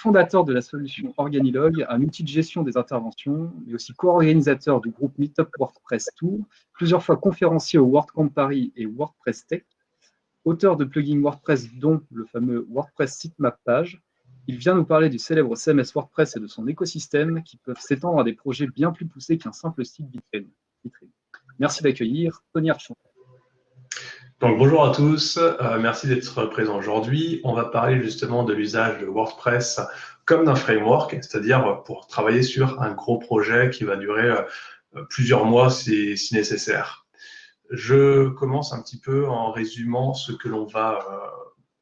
Fondateur de la solution Organilog, un outil de gestion des interventions, mais aussi co-organisateur du groupe Meetup WordPress Tour, plusieurs fois conférencier au WordCamp Paris et WordPress Tech, auteur de plugins WordPress dont le fameux WordPress Sitemap Page, il vient nous parler du célèbre CMS WordPress et de son écosystème qui peuvent s'étendre à des projets bien plus poussés qu'un simple site vitrine. Merci d'accueillir Tony Archon. Donc bonjour à tous, euh, merci d'être présent aujourd'hui. On va parler justement de l'usage de WordPress comme d'un framework, c'est-à-dire pour travailler sur un gros projet qui va durer euh, plusieurs mois si, nécessaire. Je commence un petit peu en résumant ce que l'on va euh,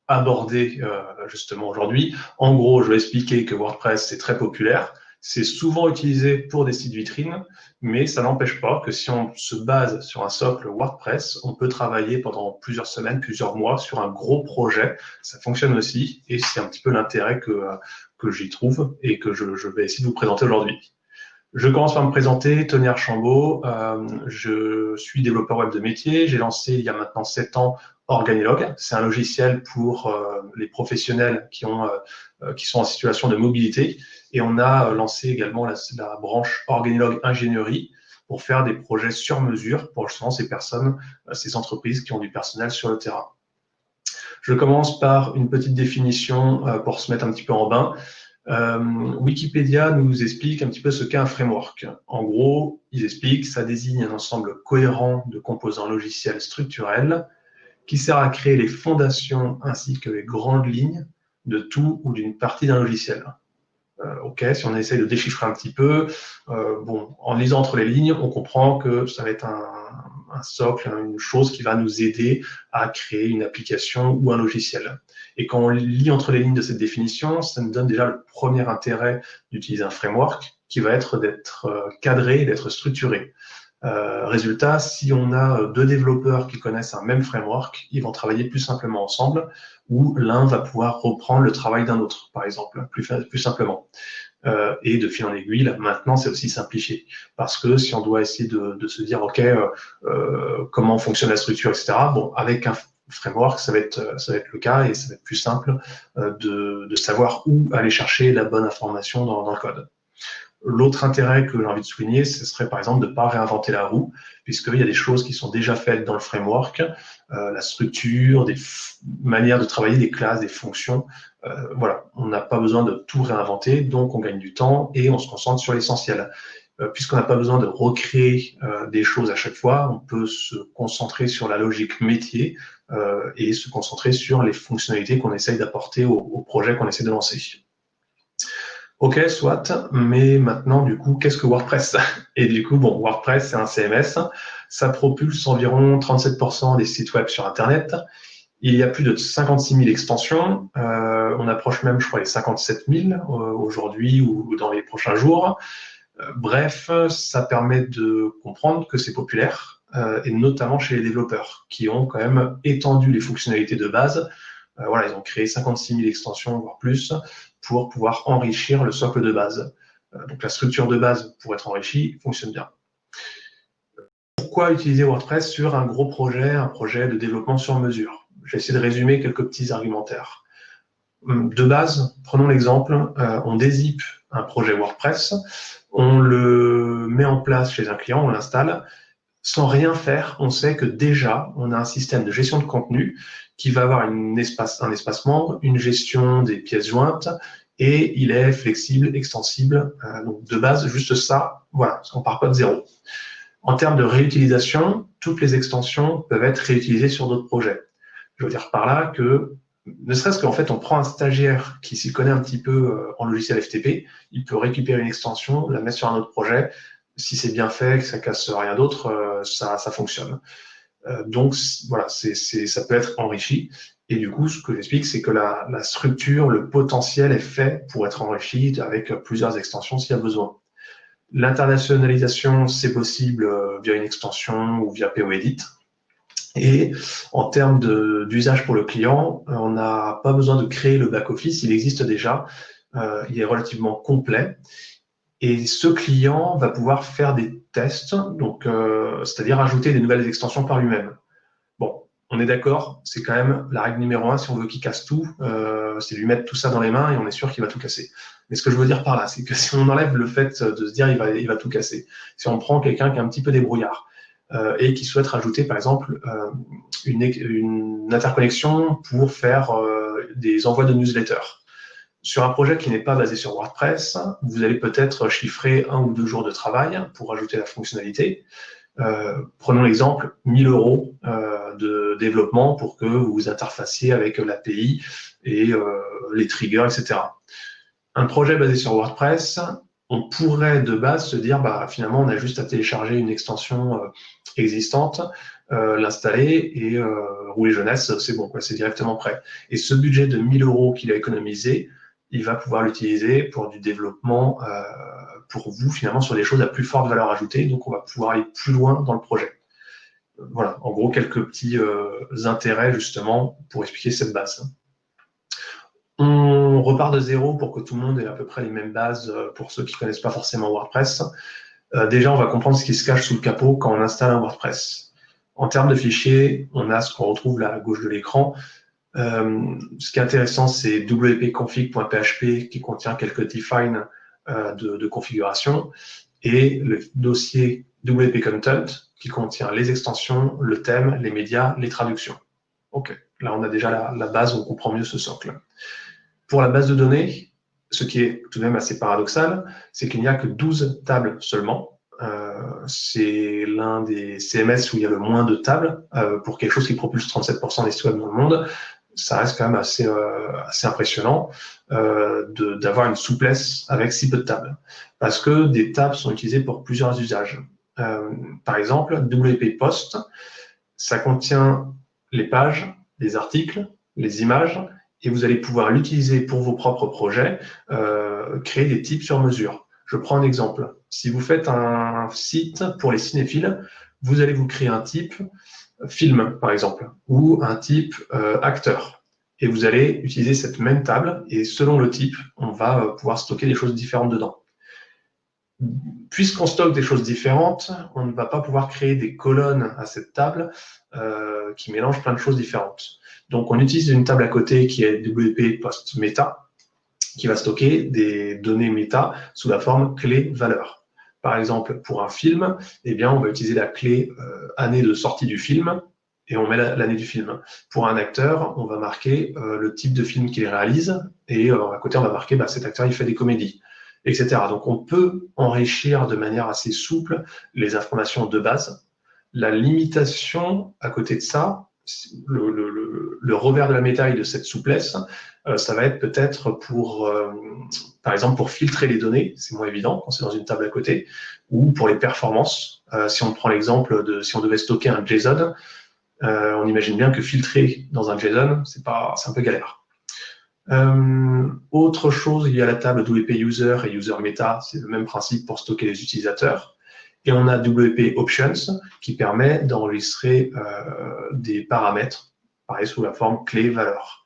aborder justement aujourd'hui. En gros, je vais expliquer que WordPress c'est très populaire, c'est souvent utilisé pour des sites vitrines, mais ça n'empêche pas que si on se base sur un socle WordPress, on peut travailler pendant plusieurs semaines, plusieurs mois sur un gros projet. Ça fonctionne aussi et c'est un petit peu l'intérêt que, que j'y trouve et que je, vais essayer de vous présenter aujourd'hui. Je commence par me présenter, Tony Archambault. Euh, je suis développeur web de métier. J'ai lancé il y a maintenant sept ans Organilog. C'est un logiciel pour euh, les professionnels qui, ont, euh, qui sont en situation de mobilité et on a lancé également la, branche Organilog Ingénierie pour faire des projets sur mesure pour justement ces personnes, euh, ces entreprises qui ont du personnel sur le terrain. Je commence par une petite définition euh, pour se mettre un petit peu en bain. Euh, Wikipédia nous explique un petit peu ce qu'est un framework. En gros, ils expliquent que ça désigne un ensemble cohérent de composants logiciels structurels qui sert à créer les fondations ainsi que les grandes lignes de tout ou d'une partie d'un logiciel. Euh, ok, si on essaye de déchiffrer un petit peu, euh, bon, en lisant entre les lignes, on comprend que ça va être un, un, socle, une chose qui va nous aider à créer une application ou un logiciel. Et quand on lit entre les lignes de cette définition, ça nous donne déjà le premier intérêt d'utiliser un framework qui va être d'être euh, cadré, d'être structuré. Euh, résultat, si on a deux développeurs qui connaissent un même framework, ils vont travailler plus simplement ensemble, ou l'un va pouvoir reprendre le travail d'un autre, par exemple, plus, plus simplement. Euh, et de fil en aiguille, maintenant, c'est aussi simplifié. Parce que si on doit essayer de, de se dire, OK, euh, euh comment fonctionne la structure, etc., bon, avec un framework, ça va être, ça va être le cas et ça va être plus simple euh, de, de savoir où aller chercher la bonne information dans, dans le code. L'autre intérêt que j'ai envie de souligner, ce serait par exemple de ne pas réinventer la roue, puisqu'il y a des choses qui sont déjà faites dans le framework, euh, la structure, des manières de travailler, des classes, des fonctions. Euh, voilà, on n'a pas besoin de tout réinventer, donc on gagne du temps et on se concentre sur l'essentiel. Euh, puisqu'on n'a pas besoin de recréer des choses à chaque fois, on peut se concentrer sur la logique métier et se concentrer sur les fonctionnalités qu'on essaye d'apporter au, au projet qu'on essaie de lancer. Ok, soit, mais maintenant, du coup, qu'est-ce que WordPress? Et du coup, bon, WordPress, c'est un CMS. Ça propulse environ 37% des sites web sur Internet. Il y a plus de 56 000 extensions. Euh, on approche même, je crois, les 57 000 euh, aujourd'hui ou dans les prochains jours. Euh, bref, ça permet de comprendre que c'est populaire, euh, et notamment chez les développeurs, qui ont quand même étendu les fonctionnalités de base. Euh, voilà, ils ont créé 56 000 extensions, voire plus, pour pouvoir enrichir le socle de base. Euh, donc la structure de base pour être enrichie fonctionne bien. Pourquoi utiliser WordPress sur un gros projet, un projet de développement sur mesure? Je vais essayer de résumer quelques petits argumentaires. Hum, de base, prenons l'exemple, euh, on dézippe un projet WordPress, on le met en place chez un client, on l'installe, sans rien faire, on sait que déjà, on a un système de gestion de contenu qui va avoir un espace membre, une gestion des pièces jointes, et il est flexible, extensible. Euh, donc de base, juste ça, voilà, on part pas de zéro. En termes de réutilisation, toutes les extensions peuvent être réutilisées sur d'autres projets. Je veux dire par là que, ne serait-ce qu'en fait, on prend un stagiaire qui s'y connaît un petit peu euh, en logiciel FTP, il peut récupérer une extension, la mettre sur un autre projet. Si c'est bien fait, que ça casse rien d'autre, euh, ça, ça fonctionne. Euh, donc voilà, ça peut être enrichi. Et du coup, ce que j'explique, c'est que la, la, structure, le potentiel est fait pour être enrichi avec plusieurs extensions s'il y a besoin. L'internationalisation, c'est possible euh, via une extension ou via POEdit. Et en termes d'usage pour le client, on n'a pas besoin de créer le back-office, il existe déjà, il est relativement complet. Et ce client va pouvoir faire des tests, donc euh, c'est-à-dire ajouter des nouvelles extensions par lui-même. Bon, on est d'accord, c'est quand même la règle numéro un si on veut qu'il casse tout, euh, c'est lui mettre tout ça dans les mains et on est sûr qu'il va tout casser. Mais ce que je veux dire par là, c'est que si on enlève le fait de se dire il va, il va tout casser, si on prend quelqu'un qui est un petit peu débrouillard euh, et qui souhaite rajouter par exemple euh, une, une, interconnexion pour faire euh, des envois de newsletters. Sur un projet qui n'est pas basé sur WordPress, vous allez peut-être chiffrer un ou deux jours de travail pour ajouter la fonctionnalité. Euh, prenons l'exemple 1000 euros euh, de développement pour que vous vous interfaciez avec l'API et euh, les triggers, etc. Un projet basé sur WordPress, on pourrait de base se dire, bah, finalement, on a juste à télécharger une extension existante, l'installer et rouler jeunesse, c'est bon, c'est directement prêt. Et ce budget de 1000 euros qu'il a économisé, il va pouvoir l'utiliser pour du développement euh, pour vous finalement sur des choses à plus forte valeur ajoutée. Donc on va pouvoir aller plus loin dans le projet. Voilà, en gros quelques petits euh, intérêts justement pour expliquer cette base. On repart de zéro pour que tout le monde ait à peu près les mêmes bases euh, pour ceux qui ne connaissent pas forcément WordPress. déjà, on va comprendre ce qui se cache sous le capot quand on installe un WordPress. En termes de fichiers, on a ce qu'on retrouve là à gauche de l'écran, euh, ce qui est intéressant, c'est wp-config.php qui contient quelques defines euh, de, configuration et le dossier wp-content qui contient les extensions, le thème, les médias, les traductions. OK, là on a déjà la, la base, on comprend mieux ce socle. Pour la base de données, ce qui est tout de même assez paradoxal, c'est qu'il n'y a que 12 tables seulement. Euh, c'est l'un des CMS où il y a le moins de tables euh, pour quelque chose qui propulse 37% des sites web dans le monde ça reste quand même assez, euh, assez impressionnant euh, d'avoir une souplesse avec si peu de tables. Parce que des tables sont utilisées pour plusieurs usages. Euh, par exemple, WP Post, ça contient les pages, les articles, les images, et vous allez pouvoir l'utiliser pour vos propres projets, euh, créer des types sur mesure. Je prends un exemple. Si vous faites un site pour les cinéphiles, vous allez vous créer un type film, par exemple, ou un type euh, acteur. Et vous allez utiliser cette même table, et selon le type, on va euh, pouvoir stocker des choses différentes dedans. Puisqu'on stocke des choses différentes, on ne va pas pouvoir créer des colonnes à cette table euh, qui mélangent plein de choses différentes. Donc, on utilise une table à côté qui est WP Post Meta, qui va stocker des données méta sous la forme clé-valeur. Par exemple, pour un film, eh bien, on va utiliser la clé euh, année de sortie du film et on met l'année du film. Pour un acteur, on va marquer euh, le type de film qu'il réalise et euh, à côté, on va marquer bah, cet acteur, il fait des comédies, etc. Donc, on peut enrichir de manière assez souple les informations de base. La limitation à côté de ça, le, revers de la médaille de cette souplesse, euh, ça va être peut-être pour, euh, par exemple, pour filtrer les données, c'est moins évident quand c'est dans une table à côté, ou pour les performances. Euh, si on prend l'exemple de si on devait stocker un JSON, on imagine bien que filtrer dans un JSON, c'est un peu galère. autre chose, il y a la table WP User et User Meta, c'est le même principe pour stocker les utilisateurs. Et on a WP Options qui permet d'enregistrer euh, des paramètres, pareil sous la forme clé-valeur.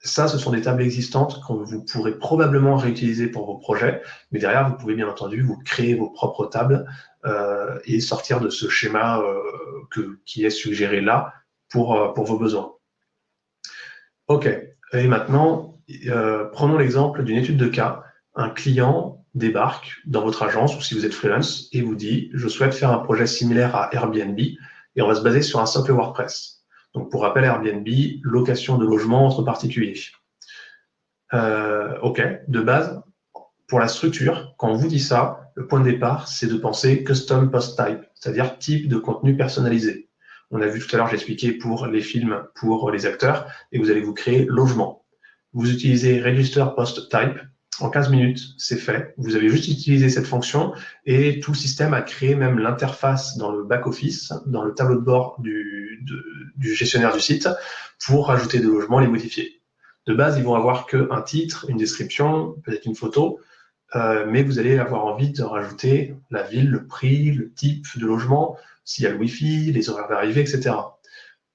Ça, ce sont des tables existantes que vous pourrez probablement réutiliser pour vos projets, mais derrière, vous pouvez bien entendu vous créer vos propres tables euh, et sortir de ce schéma euh, qui est suggéré là pour, pour vos besoins. OK. Et maintenant, prenons l'exemple d'une étude de cas. Un client débarque dans votre agence ou si vous êtes freelance et vous dit je souhaite faire un projet similaire à Airbnb et on va se baser sur un socle WordPress. Donc pour rappel, Airbnb, location de logement entre particuliers. Euh, ok, de base, pour la structure, quand on vous dit ça, le point de départ, c'est de penser custom post type, c'est-à-dire type de contenu personnalisé. On a vu tout à l'heure, j'ai expliqué pour les films, pour les acteurs, et vous allez vous créer logement. Vous utilisez register post type en 15 minutes, c'est fait. Vous avez juste utilisé cette fonction et tout le système a créé même l'interface dans le back-office, dans le tableau de bord du, gestionnaire du site pour rajouter des logements, les modifier. De base, ils vont avoir qu'un titre, une description, peut-être une photo, euh, mais vous allez avoir envie de rajouter la ville, le prix, le type de logement, s'il y a le Wi-Fi, les horaires d'arrivée, etc.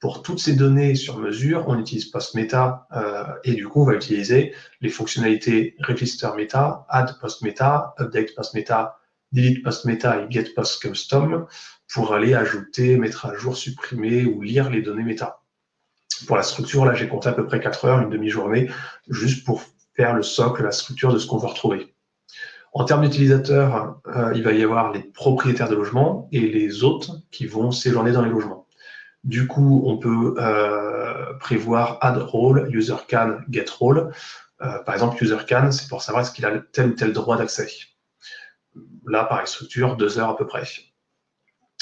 Pour toutes ces données sur mesure, on utilise PostMeta euh, et du coup, on va utiliser les fonctionnalités Register Meta, Add PostMeta, Update PostMeta, Delete PostMeta et Get PostCustom pour aller ajouter, mettre à jour, supprimer ou lire les données méta. pour la structure, là, j'ai compté à peu près 4 heures, une demi-journée, juste pour faire le socle, la structure de ce qu'on veut retrouver. En termes d'utilisateurs, euh, il va y avoir les propriétaires de logements et les autres qui vont séjourner dans les logements. Du coup, on peut euh, prévoir add role, user can, get role. Euh, par exemple, user can, c'est pour savoir est-ce qu'il a tel ou tel droit d'accès. Là, pareil, structure, deux heures à peu près.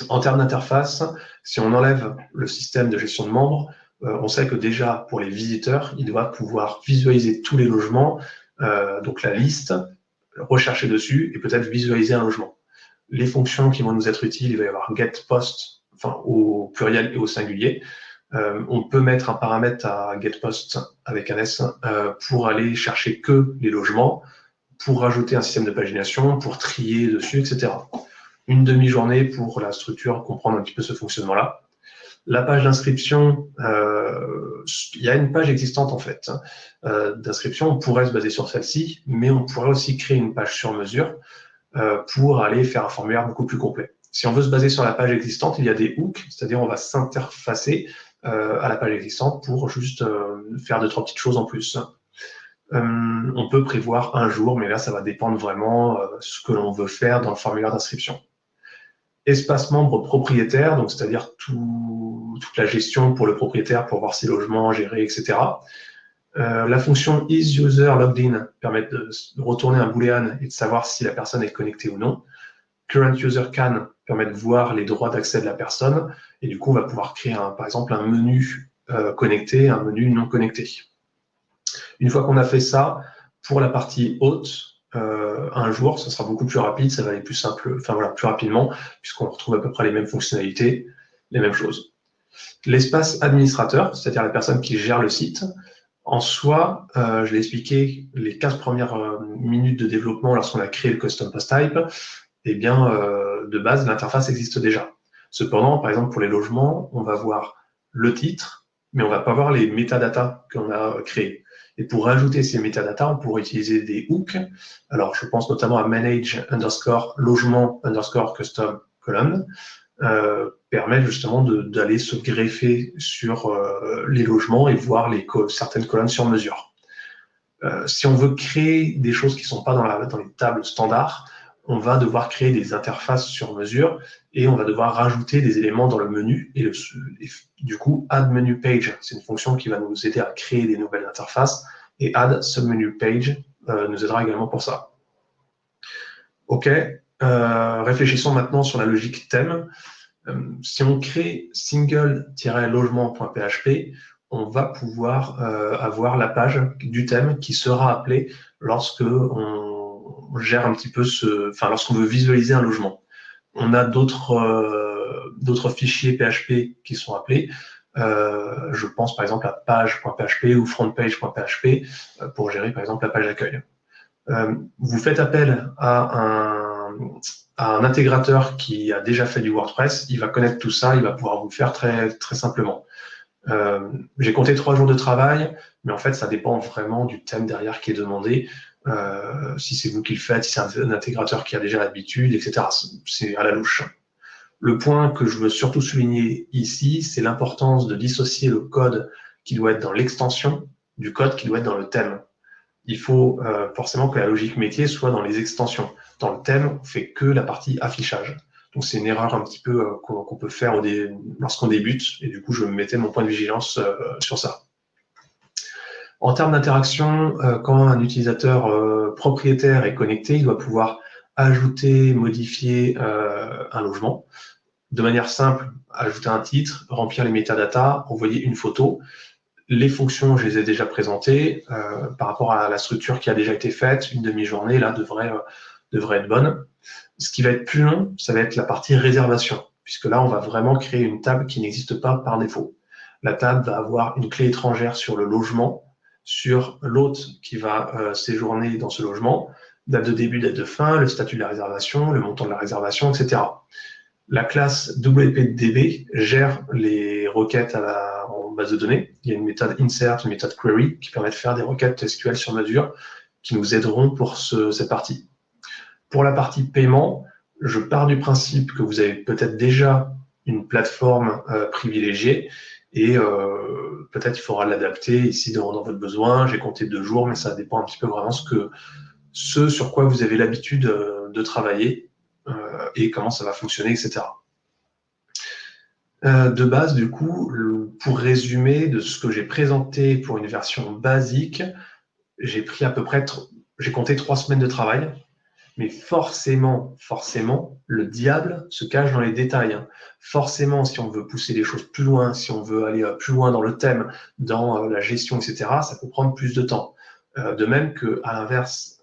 En termes d'interface, si on enlève le système de gestion de membres, euh, on sait que déjà, pour les visiteurs, il doit pouvoir visualiser tous les logements, donc la liste, rechercher dessus et peut-être visualiser un logement. Les fonctions qui vont nous être utiles, il va y avoir get post, enfin au pluriel et au singulier. Euh, on peut mettre un paramètre à get post avec un S pour aller chercher que les logements, pour rajouter un système de pagination, pour trier dessus, etc. Une demi-journée pour la structure, comprendre un petit peu ce fonctionnement-là. La page d'inscription, euh, il y a une page existante en fait hein. euh, d'inscription. On pourrait se baser sur celle-ci, mais on pourrait aussi créer une page sur mesure euh, pour aller faire un formulaire beaucoup plus complet. Si on veut se baser sur la page existante, il y a des hooks, c'est-à-dire on va s'interfacer à la page existante pour juste faire deux trois petites choses en plus. on peut prévoir un jour, mais là ça va dépendre vraiment ce que l'on veut faire dans le formulaire d'inscription espace membre propriétaire, donc c'est-à-dire toute la gestion pour le propriétaire pour voir ses logements, gérer, etc. Euh, la fonction isUserLoggedIn permet de, retourner un boolean et de savoir si la personne est connectée ou non. CurrentUserCan permet de voir les droits d'accès de la personne et du coup on va pouvoir créer un, par exemple un menu euh, connecté, un menu non connecté. Une fois qu'on a fait ça, pour la partie haute, euh, un jour, ça sera beaucoup plus rapide, ça va aller plus simple, enfin voilà, plus rapidement, puisqu'on retrouve à peu près les mêmes fonctionnalités, les mêmes choses. L'espace administrateur, c'est-à-dire la personne qui gère le site, en soi, euh, je l'ai expliqué, les 15 premières minutes de développement lorsqu'on a créé le custom post type, eh bien, de base, l'interface existe déjà. Cependant, par exemple, pour les logements, on va voir le titre, mais on va pas voir les métadatas qu'on a créés. Et pour rajouter ces métadatas, on pourrait utiliser des hooks. Alors, je pense notamment à manage underscore logement underscore custom column, euh, permet justement d'aller se greffer sur euh, les logements et voir les certaines colonnes sur mesure. Euh, si on veut créer des choses qui ne sont pas dans, la, dans les tables standards, on va devoir créer des interfaces sur mesure et on va devoir rajouter des éléments dans le menu. Et, du coup, add menu page, c'est une fonction qui va nous aider à créer des nouvelles interfaces. Et add submenu page euh, nous aidera également pour ça. OK, euh, réfléchissons maintenant sur la logique thème. Euh, si on crée single-logement.php, on va pouvoir avoir la page du thème qui sera appelée lorsque on gère un petit peu ce, enfin, lorsqu'on veut visualiser un logement. On a d'autres euh, fichiers PHP qui sont appelés. Euh, je pense par exemple à page.php ou frontpage.php euh, pour gérer par exemple la page d'accueil. vous faites appel à un, intégrateur qui a déjà fait du WordPress, il va connaître tout ça, il va pouvoir vous faire très, très simplement. J'ai compté trois jours de travail, mais en fait, ça dépend vraiment du thème derrière qui est demandé. Euh, si c'est vous qui le faites, si c'est un, intégrateur qui a déjà l'habitude, etc. C'est à la louche. Le point que je veux surtout souligner ici, c'est l'importance de dissocier le code qui doit être dans l'extension du code qui doit être dans le thème. Il faut euh, forcément que la logique métier soit dans les extensions. Dans le thème, on fait que la partie affichage. Donc c'est une erreur un petit peu euh, qu'on peut faire lorsqu'on débute, et du coup je mettais mon point de vigilance sur ça. En termes d'interaction, euh, quand un utilisateur euh, propriétaire est connecté, il doit pouvoir ajouter, modifier euh, un logement. De manière simple, ajouter un titre, remplir les métadatas, envoyer une photo. Les fonctions, je les ai déjà présentées. par rapport à la structure qui a déjà été faite, une demi-journée, là, devrait, devrait être bonne. Ce qui va être plus long, ça va être la partie réservation, puisque là, on va vraiment créer une table qui n'existe pas par défaut. La table va avoir une clé étrangère sur le logement, sur l'hôte qui va euh, séjourner dans ce logement, date de début, date de fin, le statut de la réservation, le montant de la réservation, etc. La classe WPDB gère les requêtes en base de données. Il y a une méthode insert, une méthode query qui permet de faire des requêtes SQL sur mesure qui nous aideront pour cette partie. Pour la partie paiement, je pars du principe que vous avez peut-être déjà une plateforme privilégiée et peut-être il faudra l'adapter ici dans, votre besoin. J'ai compté deux jours, mais ça dépend un petit peu vraiment ce, que, ce sur quoi vous avez l'habitude de travailler et comment ça va fonctionner, etc. de base, du coup, pour résumer de ce que j'ai présenté pour une version basique, j'ai pris à peu près, j'ai compté trois semaines de travail, mais forcément, forcément, le diable se cache dans les détails. Hein. Forcément, si on veut pousser les choses plus loin, si on veut aller euh, plus loin dans le thème, dans euh, la gestion, etc., ça peut prendre plus de temps. Euh, de même que, à l'inverse,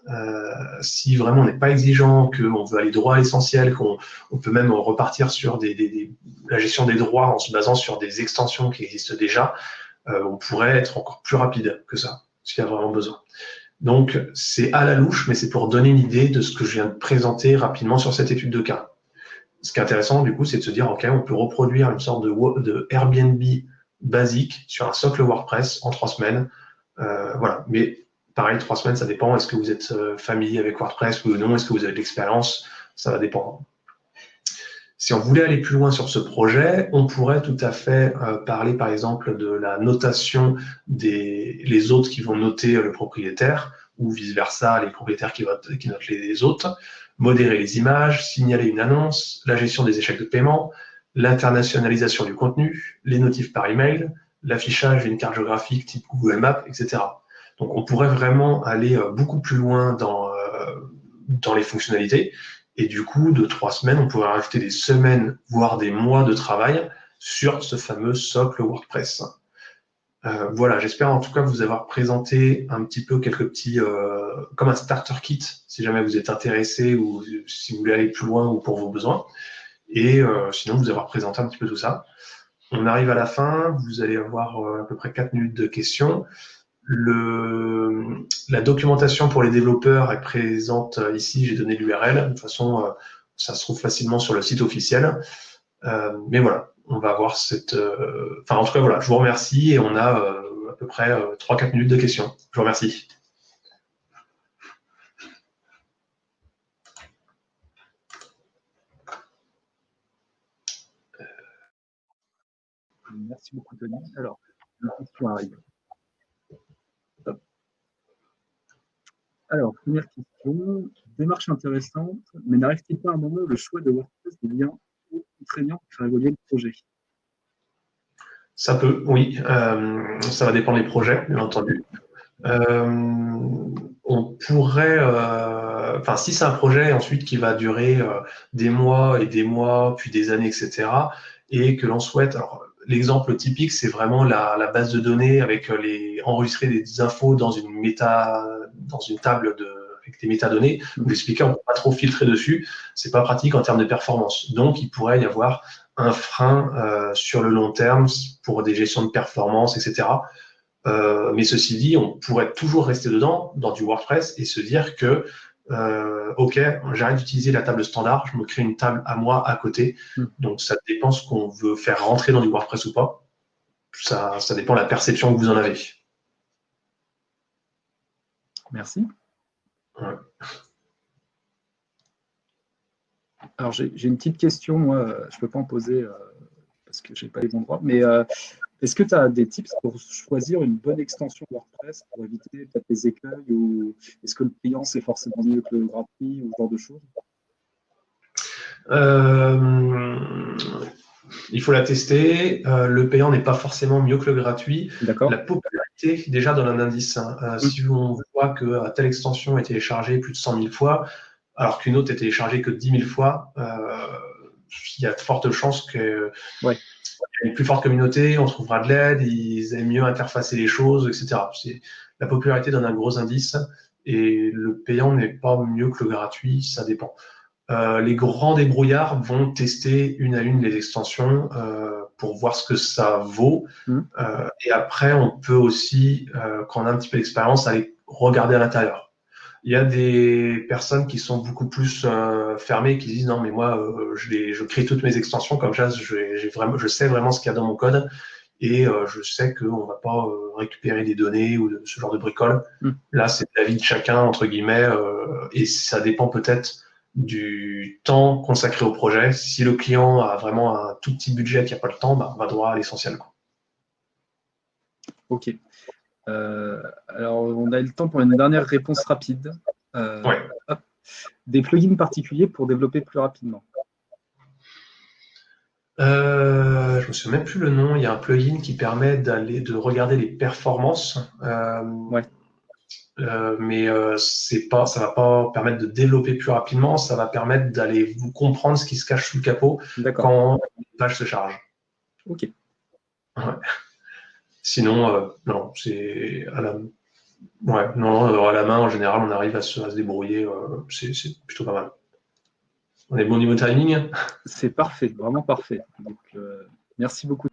si vraiment on n'est pas exigeant, qu'on veut aller droit à l'essentiel, qu'on peut même repartir sur la gestion des droits en se basant sur des extensions qui existent déjà, on pourrait être encore plus rapide que ça, s'il y a vraiment besoin. Donc, c'est à la louche, mais c'est pour donner une idée de ce que je viens de présenter rapidement sur cette étude de cas. Ce qui est intéressant, du coup, c'est de se dire, OK, on peut reproduire une sorte de, Airbnb basique sur un socle WordPress en trois semaines. Euh, voilà. Mais pareil, trois semaines, ça dépend. Est-ce que vous êtes euh, familier avec WordPress ou non? Est-ce que vous avez de l'expérience? Ça va dépendre. Si on voulait aller plus loin sur ce projet, on pourrait tout à fait euh, parler par exemple de la notation des les autres qui vont noter le propriétaire ou vice-versa, les propriétaires qui, qui notent les autres, modérer les images, signaler une annonce, la gestion des échecs de paiement, l'internationalisation du contenu, les notifs par email, l'affichage d'une carte géographique type Google Maps, etc. Donc on pourrait vraiment aller euh, beaucoup plus loin dans, euh, dans les fonctionnalités et du coup, de trois semaines, on pourrait rajouter des semaines, voire des mois de travail sur ce fameux socle WordPress. Euh, voilà, j'espère en tout cas vous avoir présenté un petit peu quelques petits, euh, comme un starter kit, si jamais vous êtes intéressé ou si vous voulez aller plus loin ou pour vos besoins. Et euh, sinon, vous avoir présenté un petit peu tout ça. On arrive à la fin, vous allez avoir à peu près quatre minutes de questions. La documentation pour les développeurs est présente ici, j'ai donné l'URL. De toute façon, euh, ça se trouve facilement sur le site officiel. Euh, mais voilà, on va avoir cette... Euh, enfin, en tout cas, voilà, je vous remercie et on a à peu près 3-4 minutes de questions. Je vous remercie. Merci beaucoup, Tony. Alors, la question arrive. Alors, première question, démarche intéressante, mais n'arrive-t-il pas à un moment où le choix de WordPress devient contraignant pour faire évoluer le projet? Ça peut, oui. Euh, ça va dépendre des projets, bien entendu. Euh, on pourrait, euh, enfin, si c'est un projet ensuite qui va durer des mois et des mois, puis des années, etc., et que l'on souhaite, l'exemple typique, c'est vraiment la, base de données avec les enregistrer des infos dans une méta, dans une table de, avec des métadonnées. Vous expliquez, on ne peut pas trop filtrer dessus. C'est pas pratique en termes de performance. Donc, il pourrait y avoir un frein euh, sur le long terme pour des gestions de performance, etc. Euh, mais ceci dit, on pourrait toujours rester dedans, dans du WordPress, et se dire que euh, OK, j'arrête d'utiliser la table standard, je me crée une table à moi à côté. Hmm. Donc, ça dépend ce qu'on veut faire rentrer dans du WordPress ou pas. Ça, ça dépend de la perception que vous en avez. Merci. Alors, j'ai une petite question, moi, je ne peux pas en poser euh, parce que je n'ai pas les bons droits, mais euh, est-ce que tu as des tips pour choisir une bonne extension WordPress pour éviter peut-être les écueils ou est-ce que le client c'est forcément mieux que le gratuit ou ce genre de choses? Euh, Il faut la tester. Euh, le payant n'est pas forcément mieux que le gratuit. La popularité, déjà dans un indice, hein. euh, si on voit que telle extension est téléchargée plus de 100 000 fois, alors qu'une autre est téléchargée que 10 000 fois, il y a de fortes chances que ouais une plus forte communauté, on trouvera de l'aide, ils aiment mieux interfacer les choses, etc. La popularité donne un gros indice et le payant n'est pas mieux que le gratuit, ça dépend. Euh, les grands débrouillards vont tester une à une les extensions euh, pour voir ce que ça vaut. Mmh. Euh, et après, on peut aussi, quand on a un petit peu d'expérience, aller regarder à l'intérieur. Il y a des personnes qui sont beaucoup plus euh, fermées, qui disent non, mais moi, euh, je, les, je crée toutes mes extensions comme ça, je, vraiment, je sais vraiment ce qu'il y a dans mon code et euh, je sais qu'on ne va pas récupérer des données ou de, ce genre de bricole. Hmm. Là, c'est la vie de chacun, entre guillemets, et ça dépend peut-être du temps consacré au projet. Si le client a vraiment un tout petit budget qui n'a pas le temps, bah, on va droit à l'essentiel. Ok. Euh, alors, on a le temps pour une dernière réponse rapide. Euh, Des plugins particuliers pour développer plus rapidement. Euh, je ne me souviens même plus le nom. Il y a un plugin qui permet d'aller de regarder les performances. ouais. mais c'est pas, ça va pas permettre de développer plus rapidement. Ça va permettre d'aller vous comprendre ce qui se cache sous le capot quand une page se charge. Ok. Ouais. Sinon, euh, non, c'est à la, ouais, non, à la main, en général, on arrive à se, débrouiller. Euh, c'est plutôt pas mal. On est bon niveau timing? C'est parfait, vraiment parfait. Donc, euh, merci beaucoup.